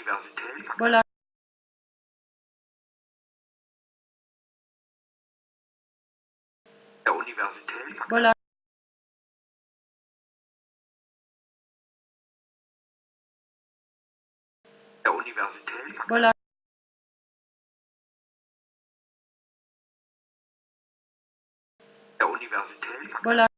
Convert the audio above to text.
Universität. Bola der Universität. Bola der Universität. Bola der Universität. Bola